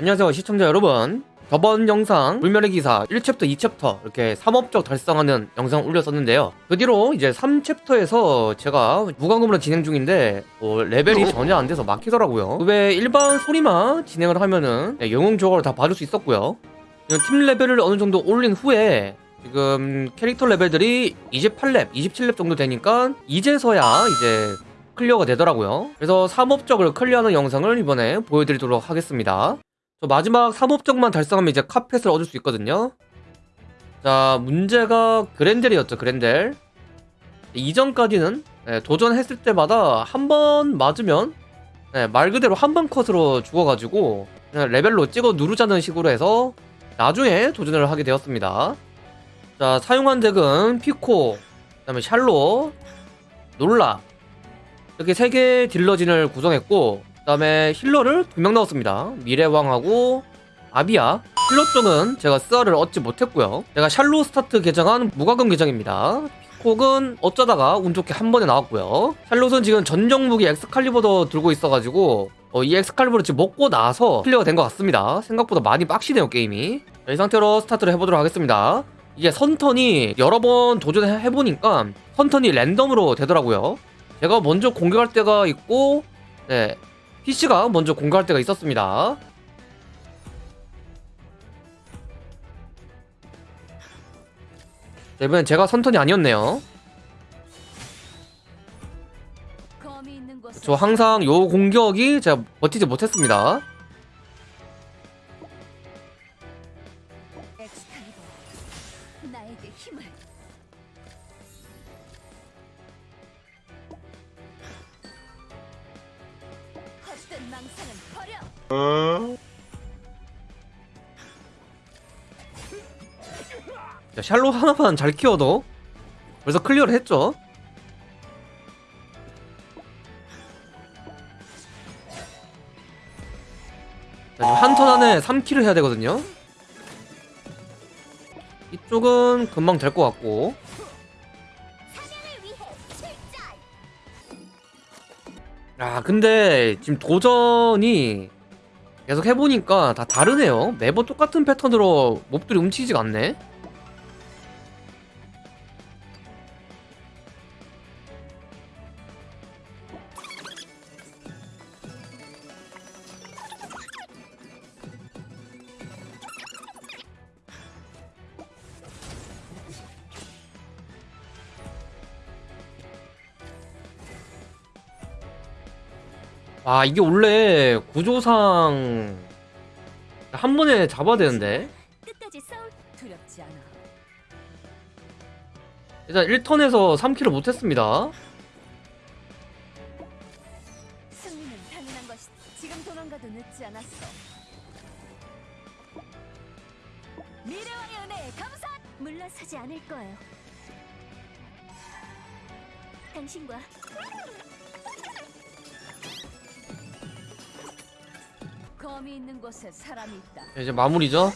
안녕하세요 시청자 여러분. 저번 영상 불멸의 기사 1챕터 2챕터 이렇게 3업적 달성하는 영상 올렸었는데요. 그 뒤로 이제 3챕터에서 제가 무과금으로 진행 중인데 어, 레벨이 전혀 안 돼서 막히더라고요. 그 외 일반 스토리만 진행을 하면은 네, 영웅 조각을 다 봐줄 수 있었고요. 지금 팀 레벨을 어느 정도 올린 후에 지금 캐릭터 레벨들이 28렙, 27렙 정도 되니까 이제서야 이제 클리어가 되더라고요. 그래서 3업적을 클리어하는 영상을 이번에 보여드리도록 하겠습니다 저 마지막 3업적만 달성하면 이제 카펫을 얻을 수 있거든요. 자 문제가 그랜델이었죠 그랜델. 이전까지는 네, 도전했을 때마다 한 번 맞으면 네, 말 그대로 한 번 컷으로 죽어가지고 레벨로 찍어 누르자는 식으로 해서 나중에 도전을 하게 되었습니다. 자 사용한 덱은 피코 그 다음에 샬로 놀라. 이렇게 세 개의 딜러진을 구성했고 그 다음에 힐러를 두 명 넣었습니다. 미래왕하고 아비아 healer 쪽은 제가 스아를 얻지 못했고요. 제가 샬롯 스타트 계정한 무과금 계정입니다. 피콕은 어쩌다가 운 좋게 한 번에 나왔고요. 샬롯은 지금 전용 무기 엑스칼리버도 들고 있어가지고 어, 이 엑스칼리버를 지금 먹고 나서 클리어가 된 것 같습니다. 생각보다 많이 빡시네요 게임이. 자, 이 상태로 스타트를 해보도록 하겠습니다. 이게 선턴이 여러 번 도전해보니까 선턴이 랜덤으로 되더라고요. 제가 먼저 공격할 때가 있고 네 PC가 먼저 공격할 때가 있었습니다. 자, 이번엔 제가 선턴이 아니었네요. 저 항상 요 공격이 제가 버티지 못했습니다 버려! 자, 샬롯 하나만 잘 키워도 벌써 클리어를 했죠. 자, 지금 한턴 안에 3킬을 해야 되거든요. 이쪽은 금방 될 것 같고 아 근데 지금 도전이 계속 해보니까 다 다르네요. 매번 똑같은 패턴으로 몹들이 움직이지가 않네 아 이게 원래 구조상 한 번에 잡아야 되는데. 일단 1턴에서 3킬을 못했습니다. 물러서지 않을 거예요. 당신과 검이 있는 곳에 사람이 있다. 이제 마무리죠?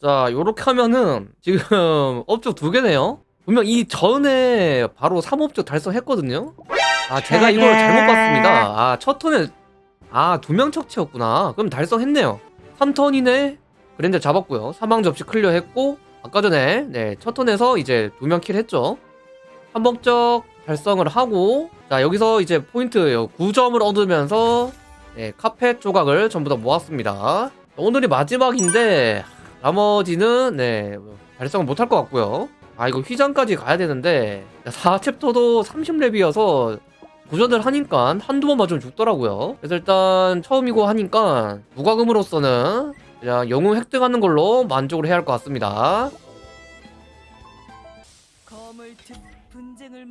자 요렇게 하면은 지금 업적 두 개네요. 분명 이 전에 바로 3업적 달성했거든요? 아 제가 이걸 잘못 봤습니다. 아 첫 턴에 아 두 명 척체였구나. 그럼 달성했네요. 3턴 이네. 그랜드 잡았고요. 사망 접시 클리어했고 아까 전에 네 첫 턴에서 이제 두 명 kill 했죠? 3업적 달성을 하고 자 여기서 이제 포인트 9점을 얻으면서 네, 카펫 조각을 전부 다 모았습니다. 오늘이 마지막인데 나머지는 네 달성을 못할 것 같고요. 아 이거 휘장까지 가야 되는데 4챕터도 30렙이어서 도전을 하니까 한두 번 맞으면 죽더라고요. 그래서 일단 처음이고 하니까 무과금으로서는 그냥 영웅 획득하는 걸로 만족을 해야 할 것 같습니다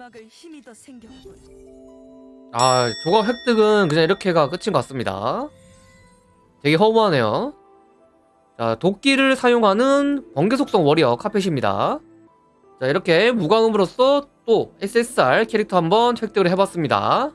막을 힘이 더 생겼군. 아 조각 획득은 그냥 이렇게가 끝인 것 같습니다. 되게 허무하네요. 자 도끼를 사용하는 번개 속성 워리어 카펫입니다. 자 이렇게 무광음으로써 또 SSR 캐릭터 한번 획득을 해봤습니다